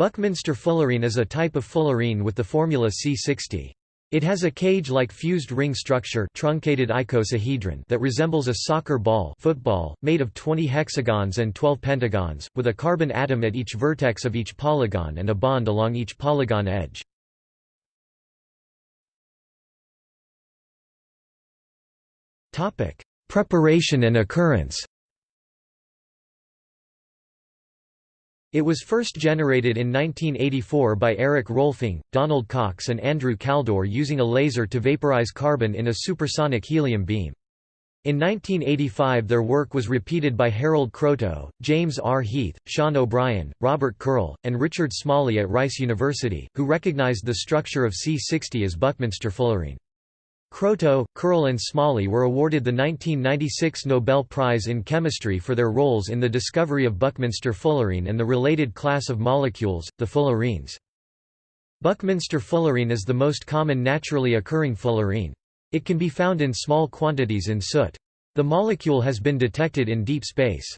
Buckminster fullerene is a type of fullerene with the formula C60. It has a cage-like fused ring structure truncated icosahedron that resembles a soccer ball football, made of 20 hexagons and 12 pentagons, with a carbon atom at each vertex of each polygon and a bond along each polygon edge. Preparation and occurrence It was first generated in 1984 by Eric Rohlfing, Donald Cox and Andrew Kaldor using a laser to vaporize carbon in a supersonic helium beam. In 1985 their work was repeated by Harold Kroto, James R. Heath, Sean O'Brien, Robert Curl, and Richard Smalley at Rice University, who recognized the structure of C60 as Buckminster fullerene. Kroto, Curl and Smalley were awarded the 1996 Nobel Prize in Chemistry for their roles in the discovery of Buckminster fullerene and the related class of molecules, the fullerenes. Buckminster fullerene is the most common naturally occurring fullerene. It can be found in small quantities in soot. The molecule has been detected in deep space.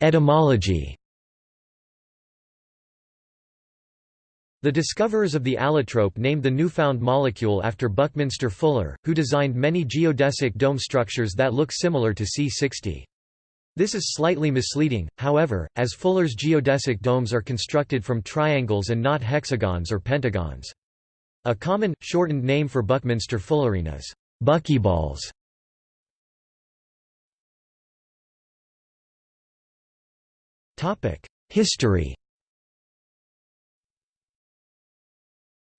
Etymology The discoverers of the allotrope named the newfound molecule after Buckminster Fuller, who designed many geodesic dome structures that look similar to C60. This is slightly misleading, however, as Fuller's geodesic domes are constructed from triangles and not hexagons or pentagons. A common, shortened name for Buckminster fullerene is buckyballs. History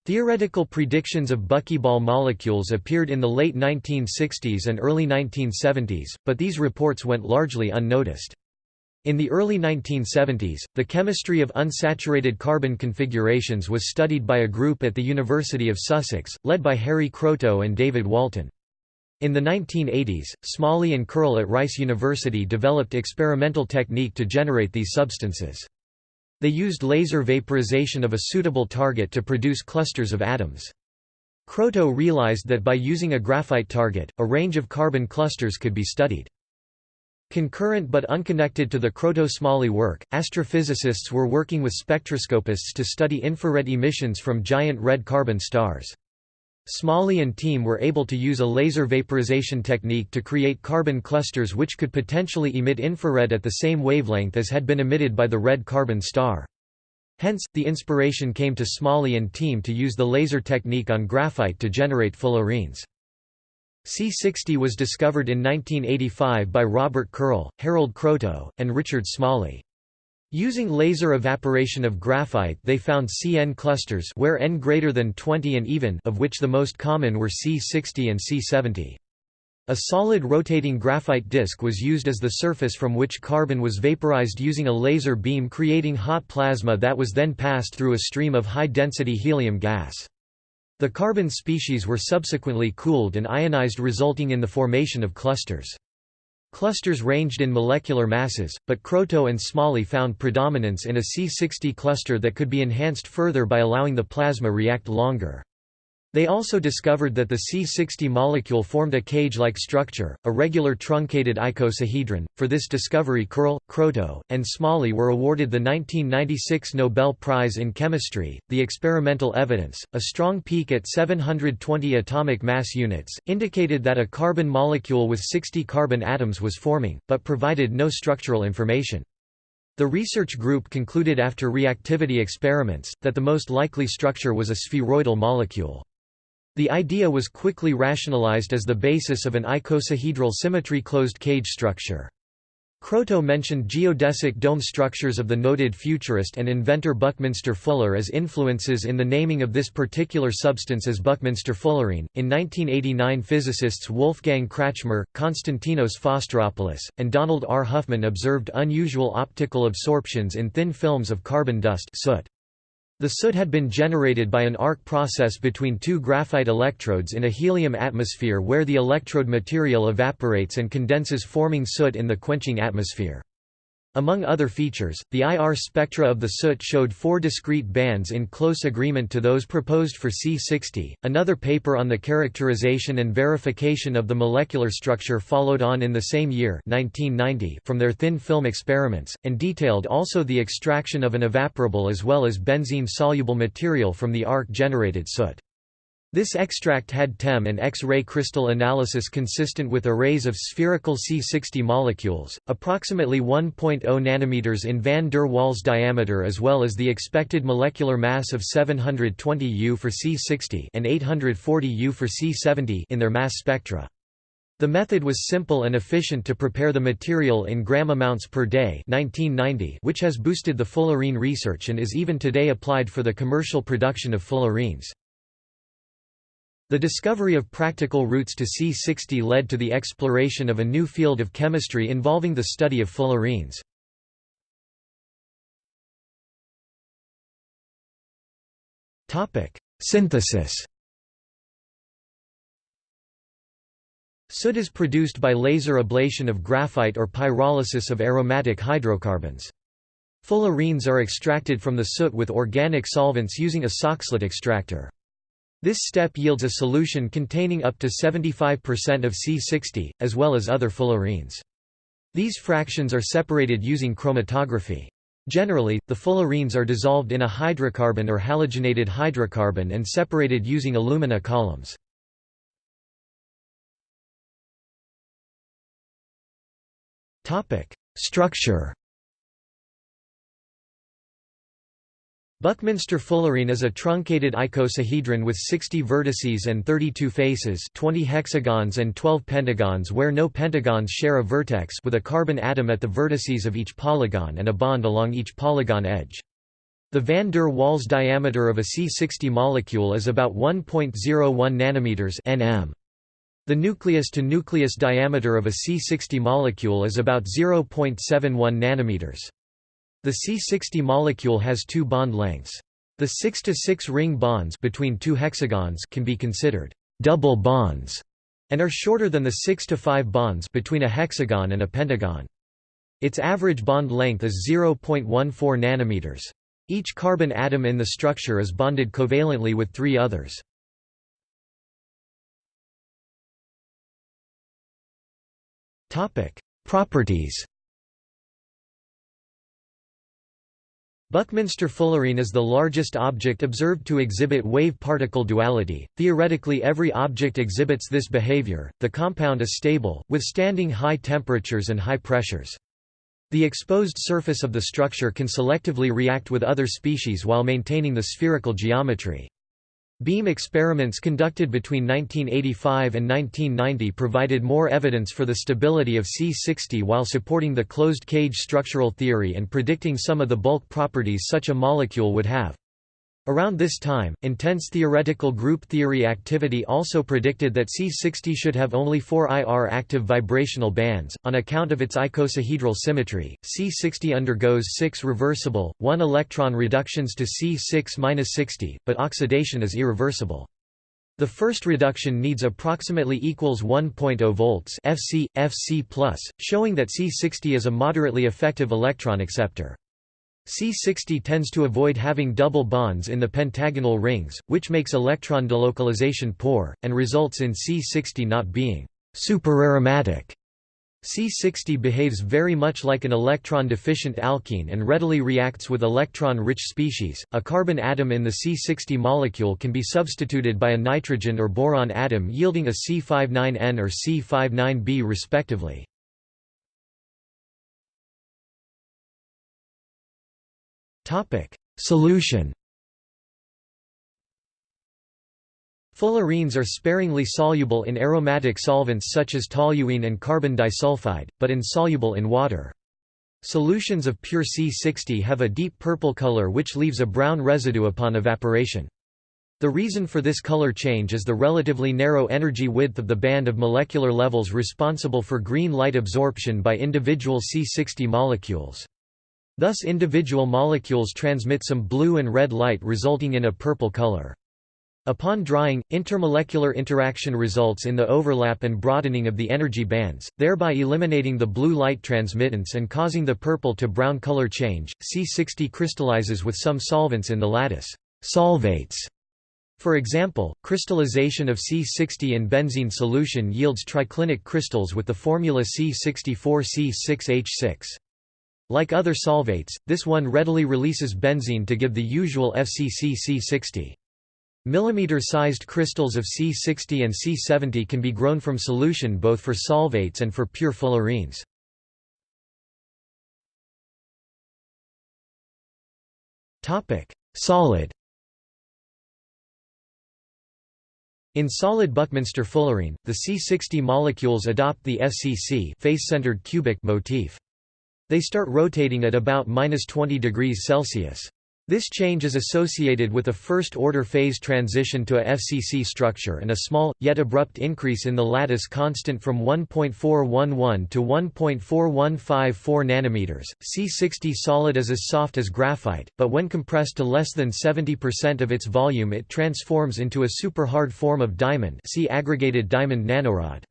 Theoretical predictions of buckyball molecules appeared in the late 1960s and early 1970s, but these reports went largely unnoticed. In the early 1970s, the chemistry of unsaturated carbon configurations was studied by a group at the University of Sussex, led by Harry Kroto and David Walton. In the 1980s, Smalley and Curl at Rice University developed experimental technique to generate these substances. They used laser vaporization of a suitable target to produce clusters of atoms. Kroto realized that by using a graphite target, a range of carbon clusters could be studied. Concurrent but unconnected to the Kroto-Smalley work, astrophysicists were working with spectroscopists to study infrared emissions from giant red carbon stars. Smalley and team were able to use a laser vaporization technique to create carbon clusters which could potentially emit infrared at the same wavelength as had been emitted by the red carbon star. Hence, the inspiration came to Smalley and team to use the laser technique on graphite to generate fullerenes. C60 was discovered in 1985 by Robert Curl, Harold Kroto, and Richard Smalley. Using laser evaporation of graphite they found CN clusters where N greater than 20 and even of which the most common were C60 and C70. A solid rotating graphite disk was used as the surface from which carbon was vaporized using a laser beam creating hot plasma that was then passed through a stream of high-density helium gas. The carbon species were subsequently cooled and ionized resulting in the formation of clusters. Clusters ranged in molecular masses, but Kroto and Smalley found predominance in a C60 cluster that could be enhanced further by allowing the plasma react longer. They also discovered that the C60 molecule formed a cage-like structure, a regular truncated icosahedron. For this discovery Curl, Kroto, and Smalley were awarded the 1996 Nobel Prize in Chemistry. The experimental evidence, a strong peak at 720 atomic mass units, indicated that a carbon molecule with 60 carbon atoms was forming, but provided no structural information. The research group concluded after reactivity experiments, that the most likely structure was a spheroidal molecule. The idea was quickly rationalized as the basis of an icosahedral symmetry closed cage structure. Kroto mentioned geodesic dome structures of the noted futurist and inventor Buckminster Fuller as influences in the naming of this particular substance as Buckminster fullerene. In 1989, physicists Wolfgang Kratschmer, Konstantinos Fostiropoulos, and Donald R. Huffman observed unusual optical absorptions in thin films of carbon dust soot. The soot had been generated by an arc process between two graphite electrodes in a helium atmosphere where the electrode material evaporates and condenses forming soot in the quenching atmosphere. Among other features, the IR spectra of the soot showed four discrete bands in close agreement to those proposed for C60. Another paper on the characterization and verification of the molecular structure followed on in the same year 1990 from their thin film experiments, and detailed also the extraction of an evaporable as well as benzene-soluble material from the arc-generated soot. This extract had TEM and X-ray crystal analysis consistent with arrays of spherical C60 molecules, approximately 1.0 nanometers in van der Waals diameter as well as the expected molecular mass of 720 U for C60 and 840 U for C70 in their mass spectra. The method was simple and efficient to prepare the material in gram amounts per day 1990 which has boosted the fullerene research and is even today applied for the commercial production of fullerenes. The discovery of practical routes to C60 led to the exploration of a new field of chemistry involving the study of fullerenes. Synthesis Soot is produced by laser ablation of graphite or pyrolysis of aromatic hydrocarbons. Fullerenes are extracted from the soot with organic solvents using a Soxhlet extractor. This step yields a solution containing up to 75% of C60, as well as other fullerenes. These fractions are separated using chromatography. Generally, the fullerenes are dissolved in a hydrocarbon or halogenated hydrocarbon and separated using alumina columns. Structure Buckminster fullerene is a truncated icosahedron with 60 vertices and 32 faces 20 hexagons and 12 pentagons where no pentagons share a vertex with a carbon atom at the vertices of each polygon and a bond along each polygon edge. The van der Waals diameter of a C60 molecule is about 1.01 nanometers nm. The nucleus-to-nucleus diameter of a C60 molecule is about 0.71 nanometers. The C60 molecule has two bond lengths. The 6 to 6 ring bonds between two hexagons can be considered double bonds and are shorter than the 6 to 5 bonds between a hexagon and a pentagon. Its average bond length is 0.14 nanometers. Each carbon atom in the structure is bonded covalently with three others. Topic: Properties Buckminster fullerene is the largest object observed to exhibit wave-particle duality. Theoretically, every object exhibits this behavior. The compound is stable, withstanding high temperatures and high pressures. The exposed surface of the structure can selectively react with other species while maintaining the spherical geometry. Beam experiments conducted between 1985 and 1990 provided more evidence for the stability of C60 while supporting the closed-cage structural theory and predicting some of the bulk properties such a molecule would have. Around this time, intense theoretical group theory activity also predicted that C60 should have only four IR active vibrational bands. On account of its icosahedral symmetry, C60 undergoes six reversible, 1 electron reductions to C6-60, but oxidation is irreversible. The first reduction needs approximately equals 1.0 volts Fc, Fc+, showing that C60 is a moderately effective electron acceptor. C60 tends to avoid having double bonds in the pentagonal rings, which makes electron delocalization poor, and results in C60 not being superaromatic. C60 behaves very much like an electron-deficient alkene and readily reacts with electron-rich species. A carbon atom in the C60 molecule can be substituted by a nitrogen or boron atom yielding a C59N or C59B respectively. Solution Fullerenes are sparingly soluble in aromatic solvents such as toluene and carbon disulfide, but insoluble in water. Solutions of pure C60 have a deep purple color which leaves a brown residue upon evaporation. The reason for this color change is the relatively narrow energy width of the band of molecular levels responsible for green light absorption by individual C60 molecules. Thus individual molecules transmit some blue and red light resulting in a purple color. Upon drying, intermolecular interaction results in the overlap and broadening of the energy bands, thereby eliminating the blue light transmittance and causing the purple to brown color change. C60 crystallizes with some solvents in the lattice solvates. For example, crystallization of C60 in benzene solution yields triclinic crystals with the formula C64C6H6. Like other solvates, this one readily releases benzene to give the usual FCC C60. Millimeter-sized crystals of C60 and C70 can be grown from solution both for solvates and for pure fullerenes. Solid In solid Buckminster fullerene, the C60 molecules adopt the FCC face-centered cubic motif. They start rotating at about 20 degrees Celsius. This change is associated with a first-order phase transition to a FCC structure and a small, yet abrupt increase in the lattice constant from 1.411 to 1.4154 nanometers. C60 solid is as soft as graphite, but when compressed to less than 70% of its volume it transforms into a super-hard form of diamond see aggregated diamond nanorod.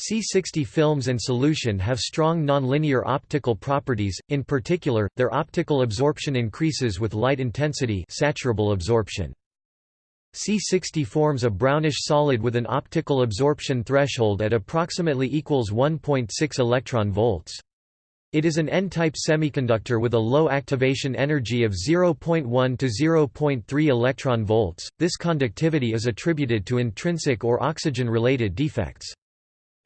C60 films and solution have strong nonlinear optical properties, in particular, their optical absorption increases with light intensity saturable absorption. C60 forms a brownish solid with an optical absorption threshold at approximately equals 1.6 electron volts. It is an N-type semiconductor with a low activation energy of 0.1 to 0.3 electron volts. This conductivity is attributed to intrinsic or oxygen-related defects.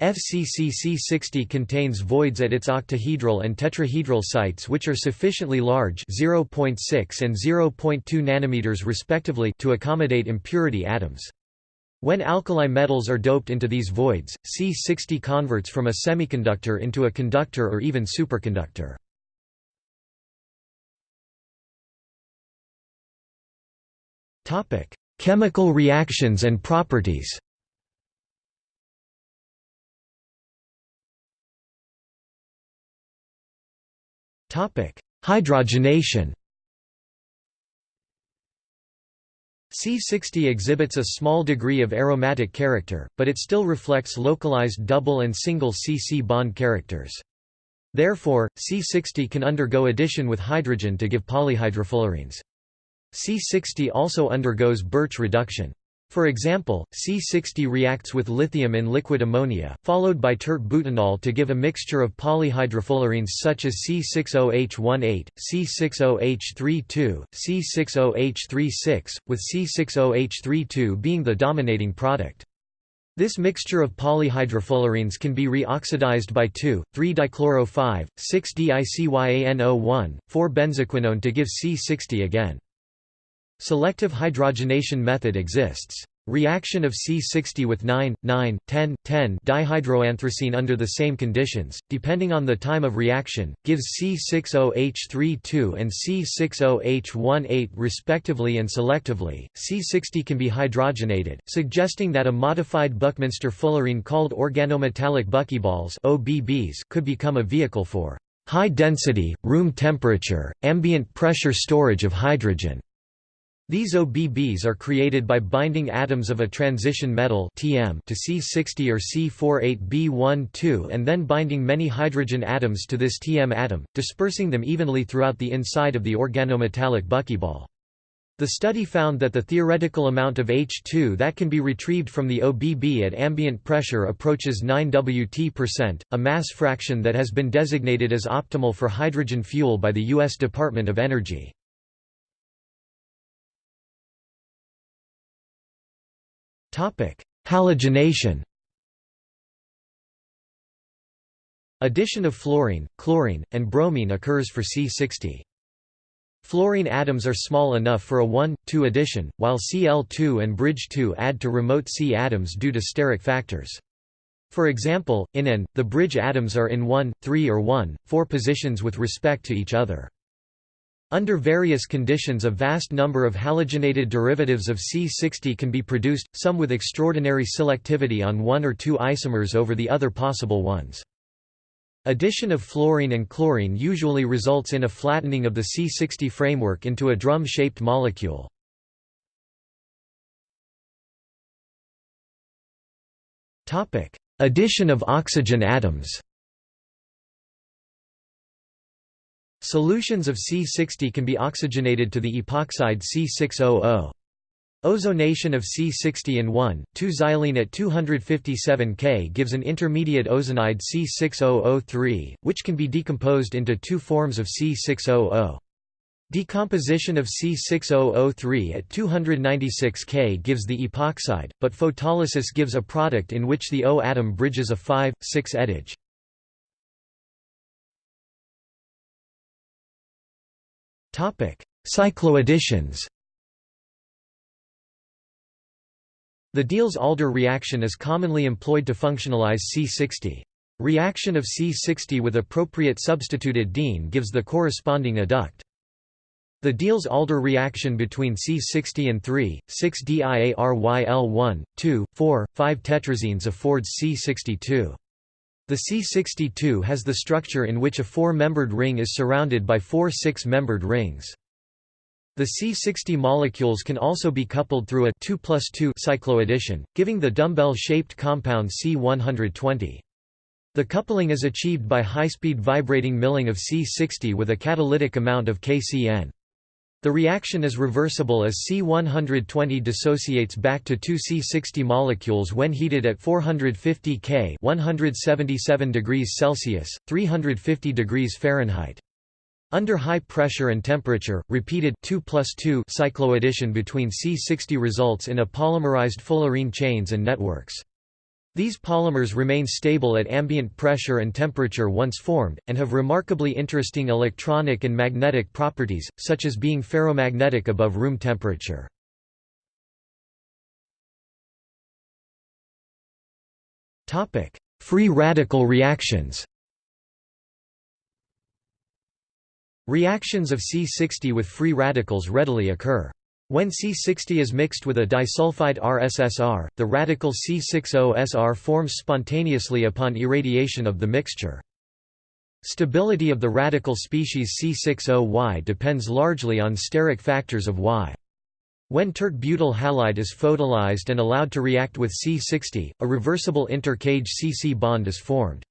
FCCC60 contains voids at its octahedral and tetrahedral sites which are sufficiently large 0.6 and 0.2 nanometers respectively to accommodate impurity atoms. When alkali metals are doped into these voids, C60 converts from a semiconductor into a conductor or even superconductor. Chemical reactions and properties Hydrogenation C60 exhibits a small degree of aromatic character, but it still reflects localized double and single C-C bond characters. Therefore, C60 can undergo addition with hydrogen to give polyhydrofullerenes. C60 also undergoes Birch reduction. For example, C60 reacts with lithium in liquid ammonia, followed by tert-butanol to give a mixture of polyhydrofullerenes such as C60H18, C60H32, C60H36, with C60H32 being the dominating product. This mixture of polyhydrofullerenes can be reoxidized by 2,3-dichloro-5, 6-dicyano1, 4-benzoquinone to give C60 again. Selective hydrogenation method exists. Reaction of C60 with 9, 9, 10, 10 dihydroanthracene under the same conditions, depending on the time of reaction, gives C60H32 and C60H18 respectively and selectively. C60 can be hydrogenated, suggesting that a modified Buckminster fullerene called organometallic buckyballs OBBs could become a vehicle for high density, room temperature, ambient pressure storage of hydrogen. These OBBs are created by binding atoms of a transition metal TM to C60 or C48B12 and then binding many hydrogen atoms to this TM atom, dispersing them evenly throughout the inside of the organometallic buckyball. The study found that the theoretical amount of H2 that can be retrieved from the OBB at ambient pressure approaches 9 Wt%, a mass fraction that has been designated as optimal for hydrogen fuel by the U.S. Department of Energy. Halogenation Addition of fluorine, chlorine, and bromine occurs for C60. Fluorine atoms are small enough for a 1,2 addition, while Cl2 and bridge 2 add to remote C atoms due to steric factors. For example, in N, the bridge atoms are in 1, 3 or 1, 4 positions with respect to each other. Under various conditions a vast number of halogenated derivatives of C60 can be produced, some with extraordinary selectivity on one or two isomers over the other possible ones. Addition of fluorine and chlorine usually results in a flattening of the C60 framework into a drum-shaped molecule. Addition of oxygen atoms Solutions of C60 can be oxygenated to the epoxide C600. Ozonation of C60 in 1,2-xylene at 257 K gives an intermediate ozonide C6003, which can be decomposed into two forms of C600. Decomposition of C6003 at 296 K gives the epoxide, but photolysis gives a product in which the O atom bridges a 5,6 adage. Cycloadditions The Diels-Alder reaction is commonly employed to functionalize C60. Reaction of C60 with appropriate substituted diene gives the corresponding adduct. The Diels-Alder reaction between C60 and 3, 6-DIARYL1, 2, 4, 5 tetrazines affords C62. The C62 has the structure in which a four-membered ring is surrounded by four six-membered rings. The C60 molecules can also be coupled through a 2 plus 2 cycloaddition, giving the dumbbell-shaped compound C120. The coupling is achieved by high-speed vibrating milling of C60 with a catalytic amount of KCN. The reaction is reversible as C120 dissociates back to two C60 molecules when heated at 450 K 177 degrees Celsius, 350 degrees Fahrenheit. Under high pressure and temperature, repeated 2 plus 2 cycloaddition between C60 results in a polymerized fullerene chains and networks. These polymers remain stable at ambient pressure and temperature once formed, and have remarkably interesting electronic and magnetic properties, such as being ferromagnetic above room temperature. Free radical reactions Reactions of C60 with free radicals readily occur. When C60 is mixed with a disulfide RSSR, the radical C60SR forms spontaneously upon irradiation of the mixture. Stability of the radical species C60Y depends largely on steric factors of Y. When tert-butyl halide is photolyzed and allowed to react with C60, a reversible inter-cage CC bond is formed.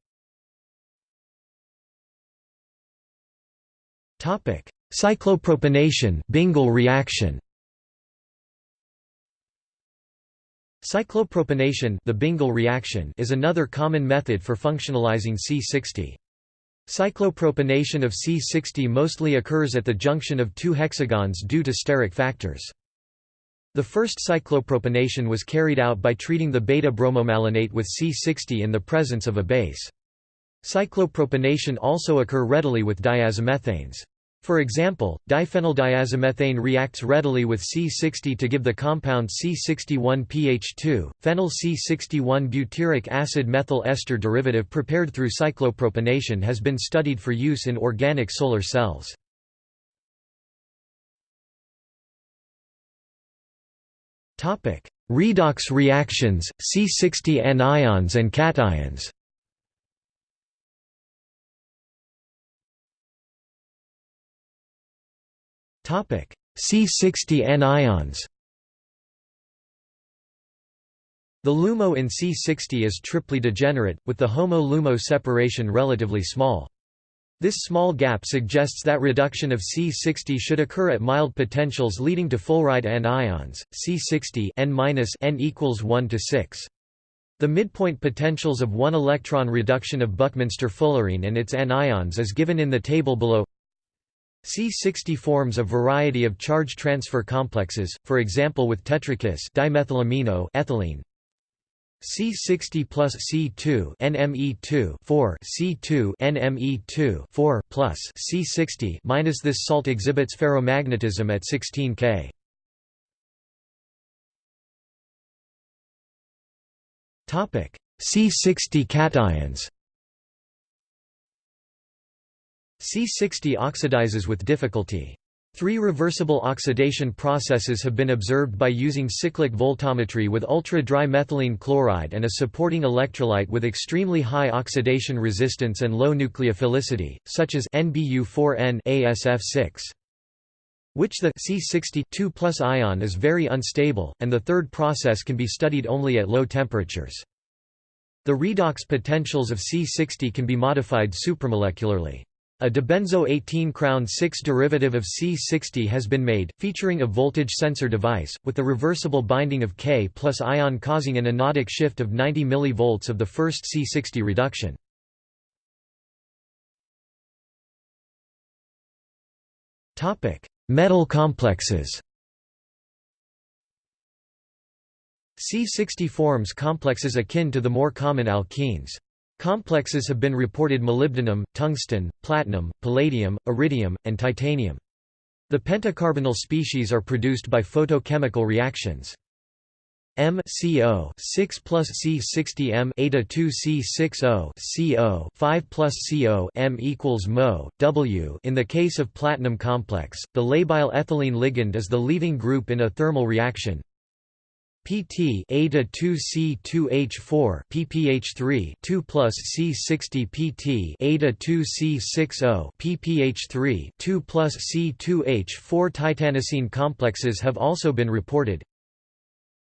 Cyclopropanation Bingel reaction Cyclopropanation the Bingel reaction is another common method for functionalizing C60. Cyclopropanation of C60 mostly occurs at the junction of two hexagons due to steric factors. The first cyclopropanation was carried out by treating the beta-bromomalonate with C60 in the presence of a base. Cyclopropanation also occur readily with diazomethanes. For example, diphenyldiazomethane reacts readily with C60 to give the compound C61PH2. Phenyl C61 butyric acid methyl ester derivative prepared through cyclopropanation has been studied for use in organic solar cells. Redox reactions, C60 anions and cations. C60 anions The LUMO in C60 is triply degenerate, with the HOMO-LUMO separation relatively small. This small gap suggests that reduction of C60 should occur at mild potentials leading to fulleride anions, C60 N N equals 1 to 6. The midpoint potentials of one electron reduction of Buckminster fullerene and its anions is given in the table below. C60 forms a variety of charge transfer complexes, for example with tetrakis dimethylamino ethylene. C60 plus C2 NME2 4 C2 NME2 4 plus C60 minus this salt exhibits ferromagnetism at 16 K. Topic C60 cations C60 oxidizes with difficulty. Three reversible oxidation processes have been observed by using cyclic voltammetry with ultra-dry methylene chloride and a supporting electrolyte with extremely high oxidation resistance and low nucleophilicity, such as NBU4N ASF6 which the C60 2 ion is very unstable, and the third process can be studied only at low temperatures. The redox potentials of C60 can be modified supramolecularly. A dibenzo 18 crown 6 derivative of C60 has been made, featuring a voltage sensor device, with the reversible binding of K plus ion causing an anodic shift of 90 mV of the first C60 reduction. Metal complexes C60 forms complexes akin to the more common alkenes. Complexes have been reported molybdenum, tungsten, platinum, palladium, iridium, and titanium. The pentacarbonyl species are produced by photochemical reactions. M CO 6 plus C 60 M eta 2 C 60 CO 5 plus CO M equals Mo W. In the case of platinum complex, the labile ethylene ligand is the leaving group in a thermal reaction. PT eta 2C2H4 PPH3 2 plus C60 PT eta 2C60 PPH3 2 plus C2H4 titanocene complexes have also been reported.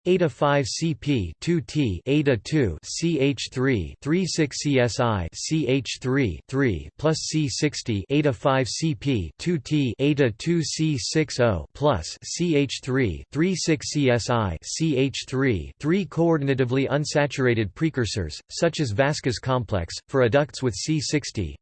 Eta 5 CP 2T Eta 2 CH3 36 CSI CH3 3 plus C60 Eta 5 CP 2T Eta 2 C60 plus CH3 36 CSI CH3 3 coordinatively unsaturated precursors such as Vaska's complex for adducts with C60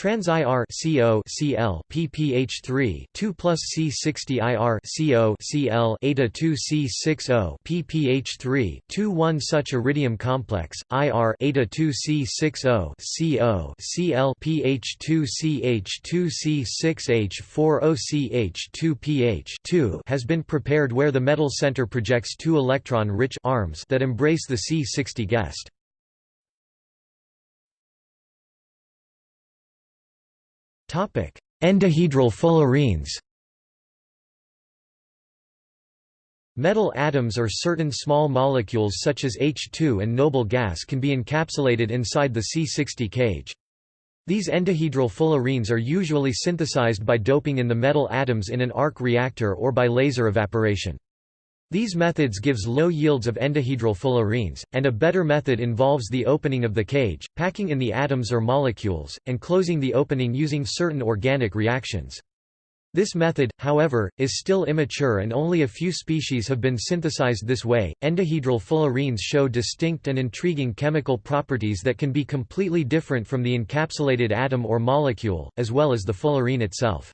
Trans IR CO CL PPH3 2 plus C60 IR CO CL eta 2 C60 PPH3 2 1 such iridium complex IR eta 2 C60 CO CL PH2 CH2 C6H4O CH2 PH 2 has been prepared where the metal center projects two electron-rich arms that embrace the C60 guest. Endohedral fullerenes Metal atoms or certain small molecules such as H2 and noble gas can be encapsulated inside the C60 cage. These endohedral fullerenes are usually synthesized by doping in the metal atoms in an arc reactor or by laser evaporation. These methods gives low yields of endohedral fullerenes, and a better method involves the opening of the cage, packing in the atoms or molecules, and closing the opening using certain organic reactions. This method, however, is still immature and only a few species have been synthesized this way. Endohedral fullerenes show distinct and intriguing chemical properties that can be completely different from the encapsulated atom or molecule, as well as the fullerene itself.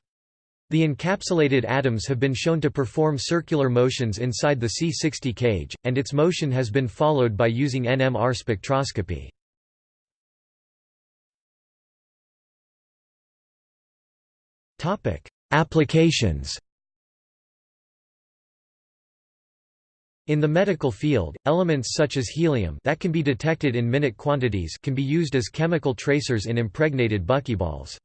The encapsulated atoms have been shown to perform circular motions inside the C60 cage, and its motion has been followed by using NMR spectroscopy. Applications In the medical field, elements such as helium that can be detected in minute quantities can be used as chemical tracers in impregnated buckyballs.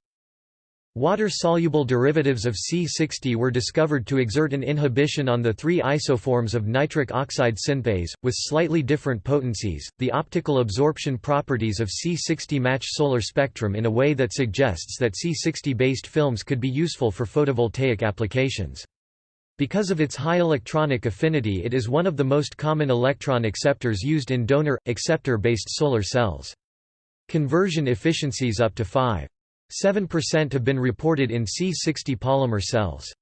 Water-soluble derivatives of C60 were discovered to exert an inhibition on the three isoforms of nitric oxide synthase, with slightly different potencies. The optical absorption properties of C60 match solar spectrum in a way that suggests that C60-based films could be useful for photovoltaic applications. Because of its high electronic affinity it is one of the most common electron acceptors used in donor, acceptor-based solar cells. Conversion efficiencies up to 5. 7% have been reported in C60 polymer cells.